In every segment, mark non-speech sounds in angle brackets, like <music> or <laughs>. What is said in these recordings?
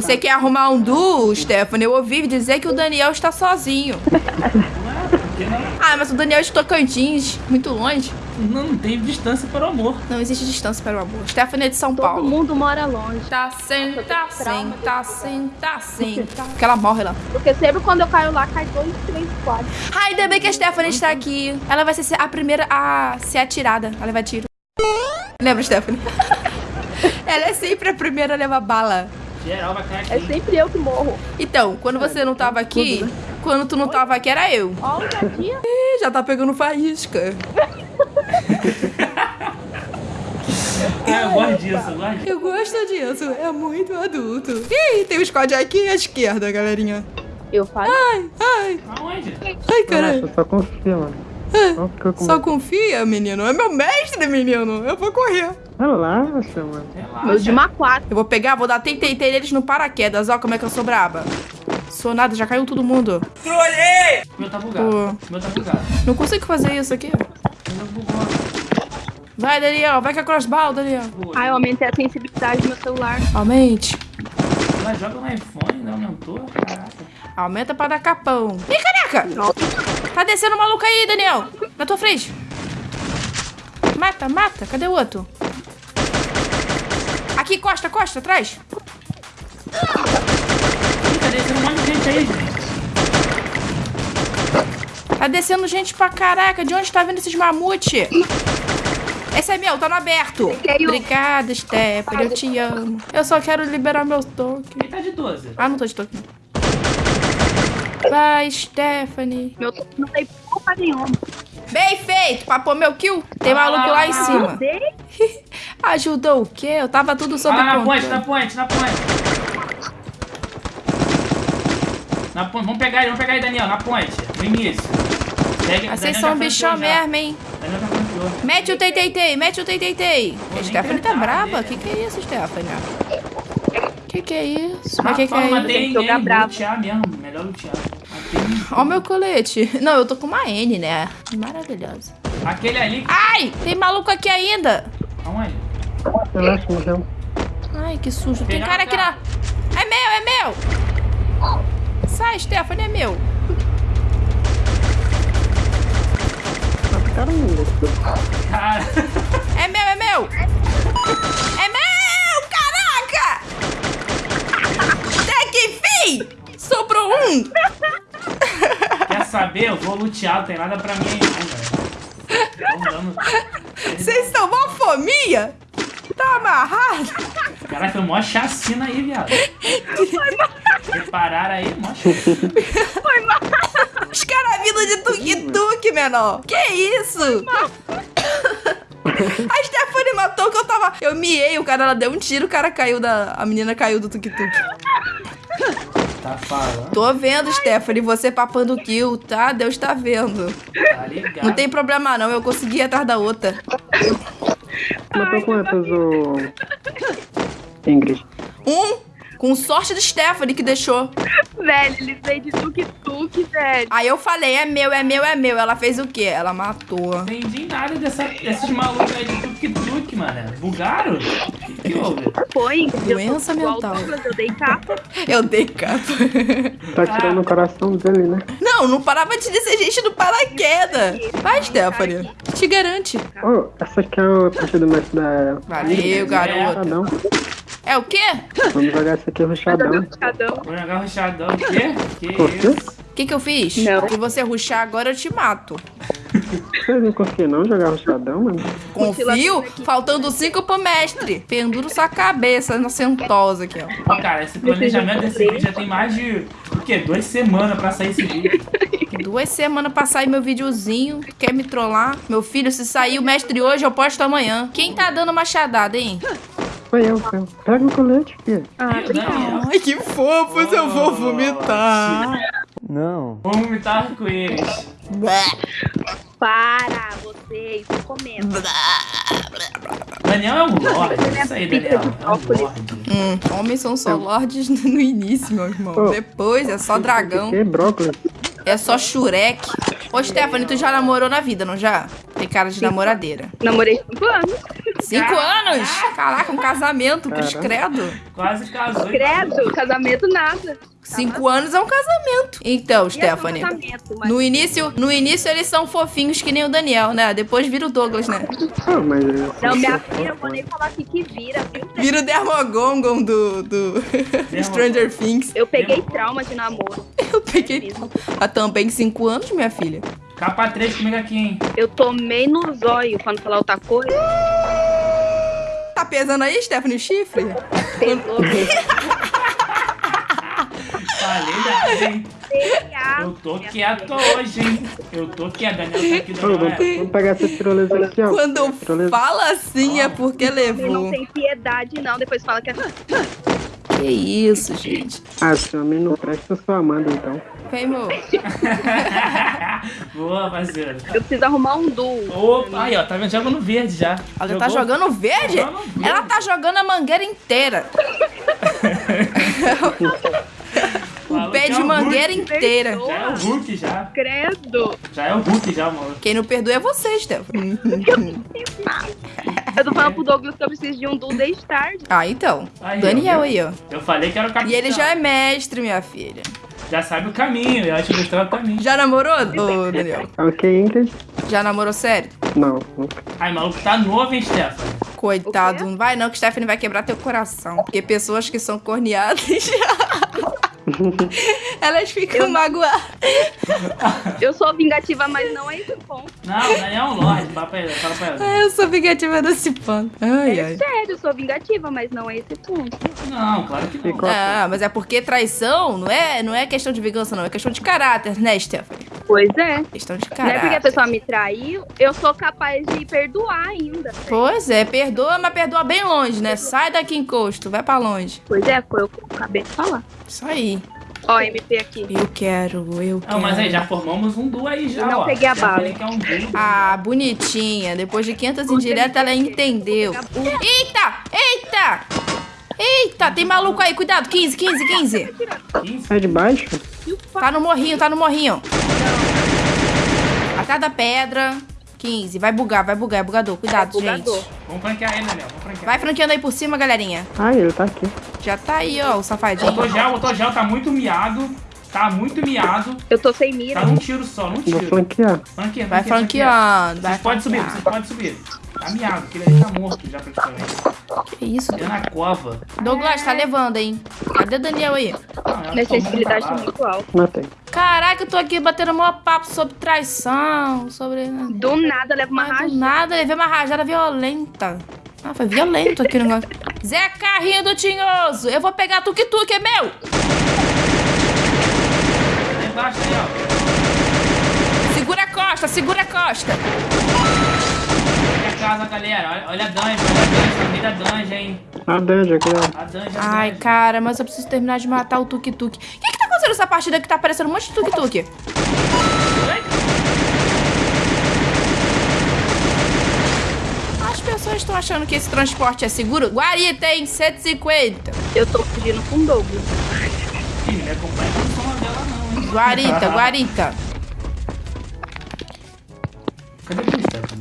Você quer arrumar um duo, Stephanie? Eu ouvi dizer que o Daniel está sozinho. <laughs> Ah, mas o Daniel é de Tocantins, muito longe. Não, não tem distância para o amor. Não existe distância para o amor. Stephanie é de São Todo Paulo. mundo mora longe. Tá sem, tá sem, tá sem, tá sem, tá. Porque ela morre lá. Porque sempre quando eu caio lá, cai dois, três, quatro. Ai, ainda bem que a Stephanie está aqui. Ela vai ser a primeira a ser atirada, a levar tiro. Lembra, Stephanie? <laughs> Ela é sempre a primeira a levar bala. Geral vai cair É aqui. sempre eu que morro. Então, quando você não tava aqui, quando tu não tava aqui, era eu. Ó, o. <laughs> Ih, já tá pegando faísca. É, eu gosto disso, eu gosto disso. Eu gosto disso, é muito adulto. Ih, tem um squad aqui à esquerda, galerinha. Eu falo. Ai, ai, Aonde? ai, caralho. Só confia, mano. Com Só confia, menino. É meu mestre, menino. Eu vou correr. Relaxa, mano. Relaxa. Meu de maquato. Eu vou pegar, vou dar tentei eles no paraquedas. Ó como é que eu sou braba. Sou nada, já caiu todo mundo. O meu tá bugado. Pô. O meu tá bugado. Não consigo fazer isso aqui. O meu bugou. Vai, Daniel. Vai com a crossbow, Daniel. Ai, eu aumentei a sensibilidade do meu celular. Aumente. Ela joga no iPhone, não aumentou? Caraca. Aumenta pra dar capão. Ih, careca! Tá descendo o maluco aí, Daniel. Na tua frente. Mata, mata. Cadê o outro? Aqui, costa, costa, atrás. Um monte de gente aí, gente. Tá descendo gente pra caraca. De onde tá vindo esses mamute? Esse é meu, tá no aberto. O- Obrigada, Stephanie. Eu te amo. Eu só quero liberar meus tokens. Ele tá de 12. Ah, não tô de token. Vai, Stephanie. Meu não tem culpa nenhuma. Bem feito, pra pôr meu kill. Tem maluco lá em cima. <laughs> Ajudou o quê? Eu tava tudo sob Ah, na ponte, na ponte, na ponte. Na ponte. Vamos pegar ele, vamos pegar ele, Daniel, na ponte. No início. Pega, Vocês são já bichão mesmo, hein? Daniel já flanqueou. Mete o tei-tei-tei, mete o nem A Stephanie tá braba? né? Que que é isso, Stephanie? Que que é isso? Mas Ah, que que é isso? Jogar bravo. lutear mesmo. Melhor lutear. Ó o meu colete. Não, eu tô com uma N, né? Maravilhosa. Aquele ali. Ai, tem maluco aqui ainda. Aonde? Morreu. Ai, que sujo. Tem cara aqui na... É meu, é meu. Sai, Stephanie, é meu. Cara. É meu, é meu! É meu! Caraca! Até que enfim! Sobrou um! Quer saber? Eu vou lutear, não tem nada pra mim. Vocês são mó fominha? Amarrado? Caraca, foi mó chacina aí, viado. Prepararam aí, mó chacina. Os caras vindo de tuk-tuk, menor. Que isso? A Stephanie matou que eu tava... Eu miei, o cara ela deu um tiro, o cara caiu da... A menina caiu do tuk-tuk. Tá falando, Tô vendo, Stephanie, você papando kill, tá? Deus tá vendo. tá ligado. Não tem problema não, eu consegui ir atrás da outra. Matou quantas, ô... Ingrid? Um, com sorte do Stephanie que deixou. Velho, eles vêm de tuk-tuk, velho. Aí eu falei, é meu, é meu, é meu. Ela fez o quê? Ela matou. Não entendi nada dessa, desses malucos aí de tuk-tuk, mano. Bugaram? Que, houve? Foi, Doença eu tô igual mental. eu dei capa. <laughs> Eu dei capa. Tá tirando o coração dele, né? Não, não parava de dizer gente do paraquedas. Vai, Stephanie. Te garante. Ô, essa aqui é a parte do mestre da... Valeu, garoto. Ruxadão. É o quê? Vamos jogar essa aqui ruxadão. Vou jogar ruxadão. O quê? Que Por quê? isso? O que que eu fiz? Não. Se você ruxar agora, eu te mato. Vocês não confiam não jogar ruxadão, mano? Confio? Faltando cinco pro mestre. Penduro sua cabeça na sentosa aqui, ó. Cara, esse planejamento desse vídeo já tem mais de, o quê? Duas semanas pra sair esse vídeo. Duas semanas pra sair meu videozinho. Quer me trollar? Meu filho, se sair o mestre hoje, eu posto amanhã. Quem tá dando machadada, hein? Foi eu, foi eu. Pega o colete, filho. Ah? Ai, que fofos, eu vou vomitar. Não. Vamos vomitar com eles. Para, vocês, tô comendo. Daniel é um lorde. Isso aí, Daniel. É um lorde. Hum, homens são só lords <laughs> no início, meu irmão. Oh. Depois é só dragão, Que brócolis. é só Shurek. Ô, Stephanie, tu já namorou na vida, não já? Tem cara de namoradeira. Namorei cinco anos. Cinco anos? Caraca, um casamento, Caramba. credo. Quase casou. Credo, casamento nada. Cinco anos é um casamento. Então, Ia ser um Stephanie. casamento, mas No início, no início eles são fofinhos que nem o Daniel, né? Depois vira o Douglas, né? Ah, mas... Não, minha filha, eu vou nem falar aqui que vira, viu? Vira o Dermogongon do, do Stranger Things. Eu peguei trauma de namoro. Eu peguei há também cinco anos, minha filha. Capa 3 comigo aqui, hein? Eu tomei no zóio quando falar outra coisa. Tá pesando aí, Stephanie, o chifre? Pegou. <laughs> Falei hein? Eu tô quieto hoje, hein? Eu tô quieto. Daniel tá aqui do meu vamos, pegar essa tirolesa aqui, ó. Quando Tirolesa. fala assim é porque Ele levou. não tem piedade, não. Depois fala que é. Que isso, gente. Ah, esse homem não presta sua Amanda, então. Vem, amor. <laughs> Boa, parceiro. Eu preciso arrumar um duo. Opa, aí, ó. Tá vendo? Joga no verde já. Ela já tá jogando verde? Verde. Ela tá jogando a mangueira inteira. O <laughs> pé é de mangueira Hulk. inteira. Já é o Hulk, já. Credo. Já é o Hulk, já, mano. Quem não perdoa é você, Stephanie. <laughs> Eu tô falando pro Douglas que eu preciso de um duo desde tarde. Ah, então. Aí, Daniel viu? aí, ó. Eu falei que era o capitão. E ele já é mestre, minha filha. Já sabe o caminho. Eu acho que mostrar o caminho. Já namorou, ô Daniel? Ok, Ingrid? Já namorou sério? Não, nunca. Ai, maluco, tá novo, hein, Stefan? Coitado, não vai não, que Stephanie vai quebrar teu coração. Porque pessoas que são corneadas. <laughs> <laughs> Elas ficam magoadas. Eu sou vingativa, mas não é esse ponto. Não, o Daniel é um lorde. Fala pra ele, fala pra ela. Ah, Eu sou vingativa desse ponto. Ai, É ai. sério, eu sou vingativa, mas não é esse ponto. Não, claro que não. Ah, mas é porque traição não é, não é questão de vingança, não. É questão de caráter, né, Stephanie? Pois é. Questão de Não é porque a caráter. pessoa me traiu, eu sou capaz de perdoar ainda. Pois é, perdoa, mas perdoa bem longe, né? Sai daqui, encosto, vai pra longe. Pois é, foi o que eu acabei de falar. Isso aí. Ó, MP aqui. Eu quero, eu quero. Não, mas aí, já formamos um duo aí já, Não ó. peguei a já bala. falei que é um duo. Ah, bonitinha. Depois de 500 indiretas, ela entendeu. Eita! Eita! Eita, tem maluco aí. Cuidado, 15, 15, 15. 15. Sai de baixo? Tá no morrinho, tá no morrinho. Atrás da pedra. 15. Vai bugar, vai bugar. É bugador. Cuidado, É bugador. gente. Vamos franquear ele, Daniel. Vamos franquear. Vai franqueando aí por cima, galerinha. Ah, ele tá aqui. Já tá aí, ó, o safadinho. Botou gel, botou gel, tá muito miado. Tá muito miado. Eu tô sem mira. Tá num tiro só, num Vou tiro. flanquear. Franqueia, Vai franqueando. Vai Vocês podem subir, vocês podem subir. Tá miado, aquele ali tá morto já praticamente. Que isso, Ele é na cova. Douglas, tá levando, hein? Cadê o Daniel aí? Não, uma tá muito alta. Matei. Caraca, eu tô aqui batendo maior papo sobre traição, sobre... Do nada leva uma do rajada. nada, levei uma rajada violenta. Ah, foi violento aqui o negócio. Zé Carrinho do Tinhoso, eu vou pegar tuk-tuk, é meu! Embaixo aí, ó. Segura a costa, segura a costa. Olha a casa, galera. Olha, olha a dungeon, olha a dungeon. Tá no meio da dungeon, hein. A dungeon aqui, ó. A dungeon, a Ai, dungeon. cara, mas eu preciso terminar de matar o tuk-tuk. O que que tá acontecendo nessa partida que tá aparecendo um monte de tuk-tuk? As pessoas estão achando que esse transporte é seguro? Guarita, hein? 150. Eu tô fugindo com o Douglas. Não o dela, não. Guarita, guarita. Cadê tu, Stephanie?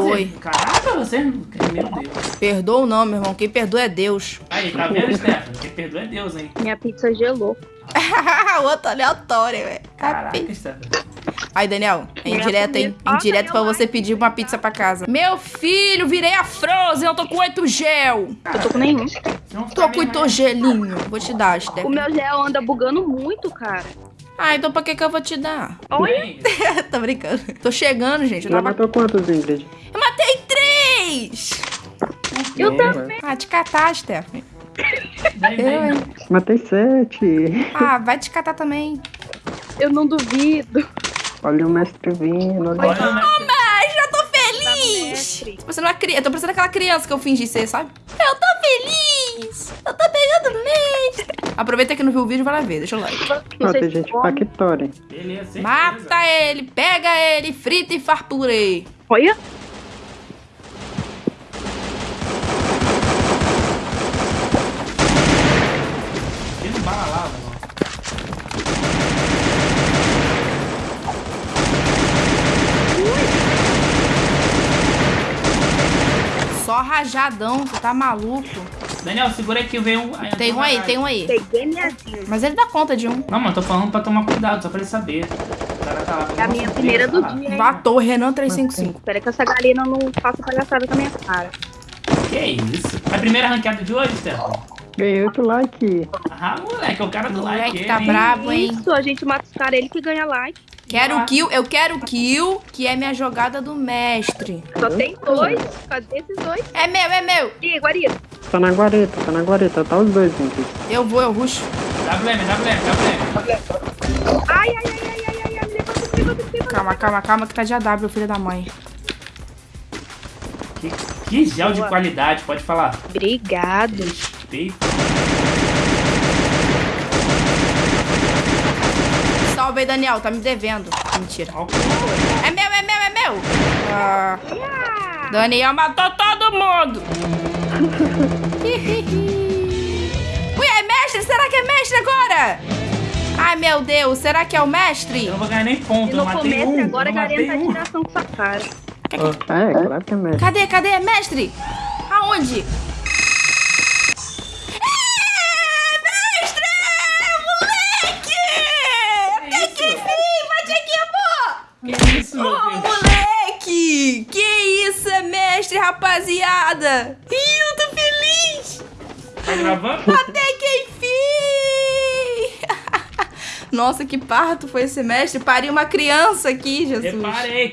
Foi. Nossa, caraca, você... Meu Deus. Perdoa não, meu irmão. Quem perdoa é Deus. Aí, tá vendo, Stephanie? Quem perdoa é Deus, hein. Minha pizza gelou. <laughs> Outro aleatório, velho. Caraca, Stephanie. Aí, Daniel, é indireto, hein? Indireto pra você pedir uma pizza pra casa. Meu filho, virei a Frozen, eu tô com oito gel. Eu tô com nenhum. Não Tô com oito gelinho. Vou te dar, O Steph. meu gel anda bugando muito, cara. Ah, então pra que que eu vou te dar? Olha, <laughs> Tô brincando. Tô chegando, gente. Eu, Já tava... matou quantos, Ingrid? eu matei três! eu Bom, também. Ah, te catar, Stephanie. Vem, Eu, hein? Matei sete. Ah, vai te catar também. Eu não duvido. Olha o mestre vindo. Olha. Olha, né? Ai, já tô Tá no feliz! mestre. Tô parecendo uma criança. Eu tô parecendo aquela criança que eu fingi ser, sabe? Eu tô feliz! Eu tô pegando mês! Aproveita que não viu o vídeo, vai lá ver. Deixa o like. Tem gente factória. Beleza. Mata ele, pega ele, frita e farpurei. Olha! Só rajadão, você tá maluco? Daniel, segura aqui, veio um. Tem um aí, tem um aí. Peguei minha vida. Mas ele dá conta de um. Não, mano, tô falando pra tomar cuidado, só pra ele saber. O cara tá lá É a minha primeira do tá dia, hein? Matou Renan 355. Espera que essa galera não faça palhaçada com a minha cara. Que isso? É a primeira ranqueada de hoje, Stefan? Ganhei outro like. Ah, moleque, é o cara do like. Moleque tá hein? brabo, hein? Isso, a gente mata os caras, ele que ganha like. Quero kill, eu quero kill, que é minha jogada do mestre. Só tem dois. Cadê esses dois? É meu, é meu. Ih, guarida. Tá na guareta, tá na guareta. Tá os dois juntos. Eu vou, eu ruxo. WM, WM, WM. Ai, ai, ai, ai, ai, ai, ai, levanta. Calma, calma, calma, que tá de AW, filho da mãe. Que, que gel de Boa. qualidade, pode falar. Obrigado. Respeito. Salve Daniel, tá me devendo. Mentira. É meu, é meu, é meu. Ah, Ah, Daniel matou todo mundo. <laughs> Ui, é mestre? Será que é mestre agora? Ai, meu Deus, será que é o mestre? Eu não vou ganhar nem ponto, e eu no matei começo, um. agora eu a galera matei tá um. tiração com sua cara. É, claro que é mestre. Cadê, cadê? É mestre? Aonde? Mestre! Moleque! Até que enfim! Bate aqui, amor! Que isso, meu Ô, Deus? moleque! Que isso, mestre, rapaziada! Ih! Tá gravando? Até que enfim! Nossa, que parto foi esse mestre! Pari uma criança aqui, Jesus! Reparei,